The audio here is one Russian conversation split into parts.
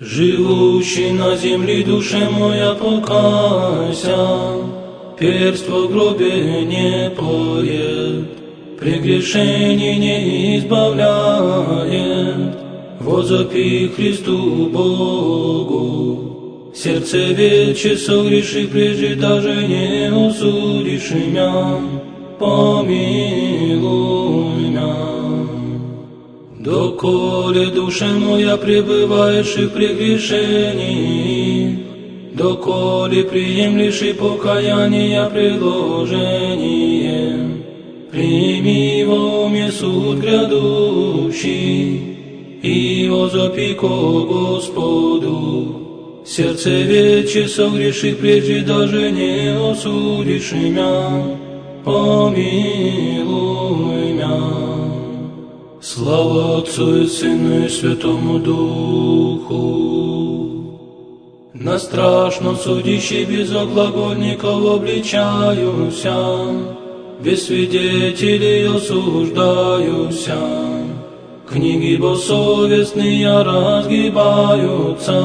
Живущий на земле душе моя покайся, Перст в гробе не поет, Прегрешений не избавляет, Возопи Христу Богу. Сердце вече согреши, прежде даже не усудишь меня, помилуй меня. Доколе душа моя пребываешь и прегрешении, Доколе приемлешь и покаяние предложение, Прими во уме суд грядущий, И возопи ко Господу. Сердце вече согреши, прежде даже не осудишь меня, помилуй. Слава Отцу и Сыну и Святому Духу. На страшном судище без оглагольников обличаюся, без свидетелей осуждаюся. Книги бессовестные разгибаются,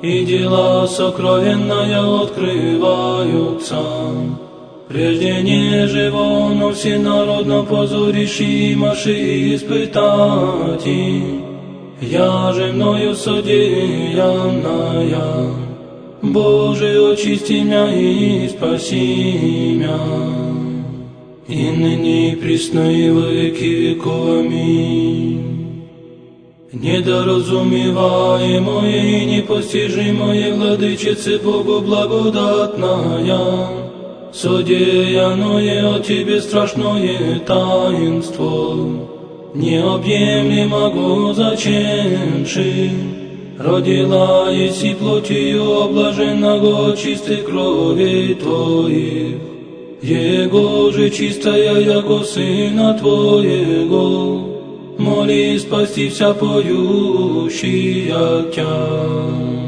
и дела сокровенные открываются. Прежде не живо, но всенародно позоришимаши испытать. Я же мною содеянная, Боже, очисти меня и спаси меня. И ныне и присно и во веки веков. Аминь. Недоразумеваемое и непостижимое владычице Богу благодатная, Содеянное от Тебе страшное таинство, Необъемлемого зачемши, Родила еси плотью облаженного чистой крови Твоих, Его же чистая, яко Сына Твоего, моли спасти вся поющая Тя.